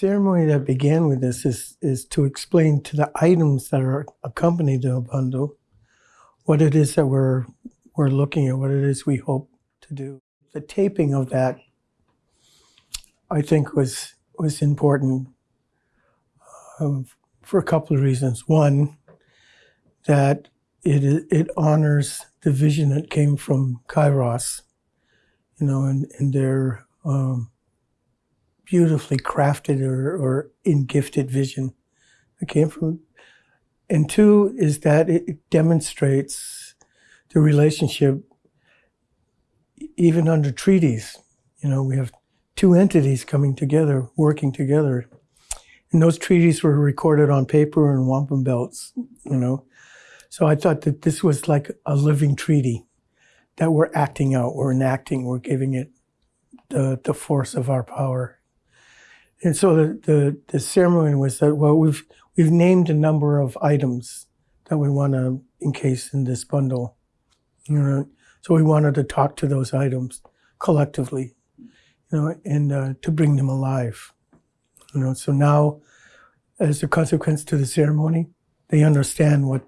ceremony that began with this is, is to explain to the items that are accompanied the bundle what it is that we're, we're looking at, what it is we hope to do. The taping of that, I think, was, was important um, for a couple of reasons. One, that it, it honors the vision that came from Kairos, you know, and, and their um, beautifully crafted or, or in gifted vision that came from. And two is that it demonstrates the relationship even under treaties. You know, we have two entities coming together, working together. And those treaties were recorded on paper and wampum belts, you know. So I thought that this was like a living treaty that we're acting out, we're enacting, we're giving it the, the force of our power. And so the, the, the ceremony was that, well, we've, we've named a number of items that we want to encase in this bundle. You know, so we wanted to talk to those items collectively, you know, and uh, to bring them alive. You know, so now, as a consequence to the ceremony, they understand what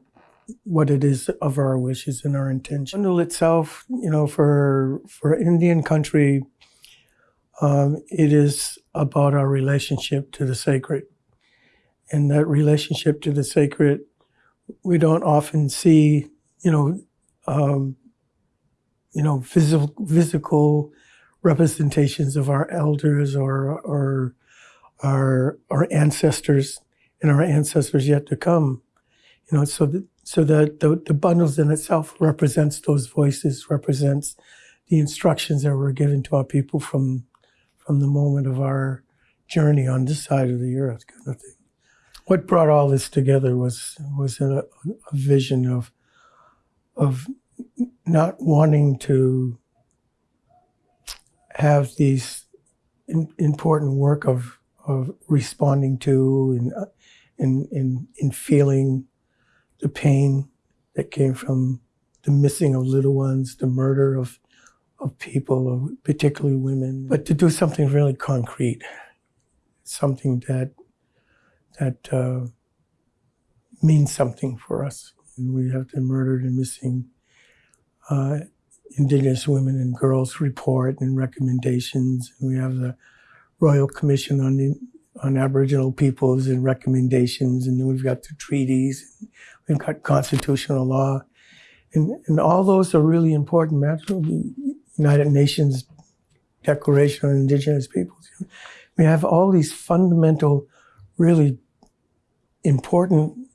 what it is of our wishes and our intention. Bundle itself, you know, for for Indian country, um, it is about our relationship to the sacred, and that relationship to the sacred, we don't often see, you know, um, you know, physical physical representations of our elders or or our our ancestors and our ancestors yet to come. You know, so that so that the, the bundles in itself represents those voices, represents the instructions that were given to our people from from the moment of our journey on this side of the earth, kind of thing. What brought all this together was was a, a vision of of not wanting to have these in, important work of of responding to and in in in feeling the pain that came from the missing of little ones, the murder of, of people, particularly women, but to do something really concrete, something that that uh, means something for us. And we have the murdered and missing uh, Indigenous women and girls report and recommendations. And we have the Royal Commission on the on Aboriginal peoples and recommendations, and then we've got the treaties, we've got constitutional law, and, and all those are really important matters. United Nations Declaration on Indigenous Peoples. We have all these fundamental, really important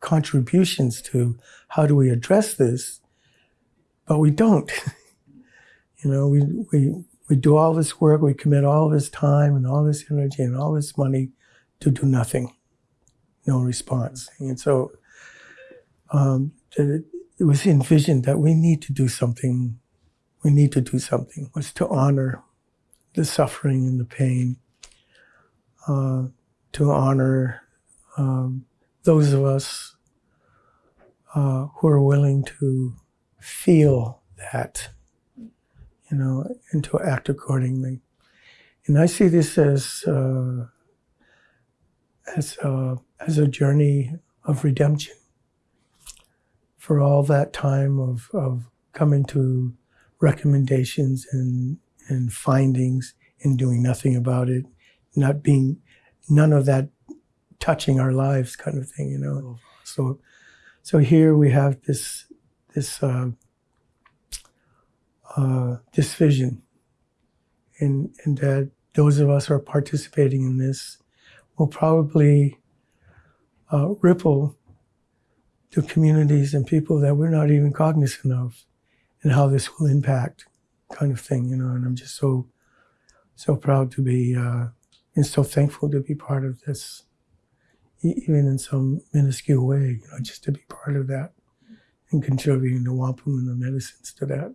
contributions to how do we address this, but we don't. you know, we, we, we do all this work, we commit all this time and all this energy and all this money to do nothing, no response. And so um, it was envisioned that we need to do something, we need to do something, was to honor the suffering and the pain, uh, to honor um, those of us uh, who are willing to feel that you know, and to act accordingly. And I see this as uh, as a, as a journey of redemption for all that time of, of coming to recommendations and and findings and doing nothing about it, not being none of that touching our lives, kind of thing, you know. So, so here we have this this. Uh, uh, this vision, and, and that those of us who are participating in this will probably uh, ripple to communities and people that we're not even cognizant of, and how this will impact, kind of thing, you know. And I'm just so so proud to be uh, and so thankful to be part of this, even in some minuscule way, you know, just to be part of that and contributing the wampum and the medicines to that.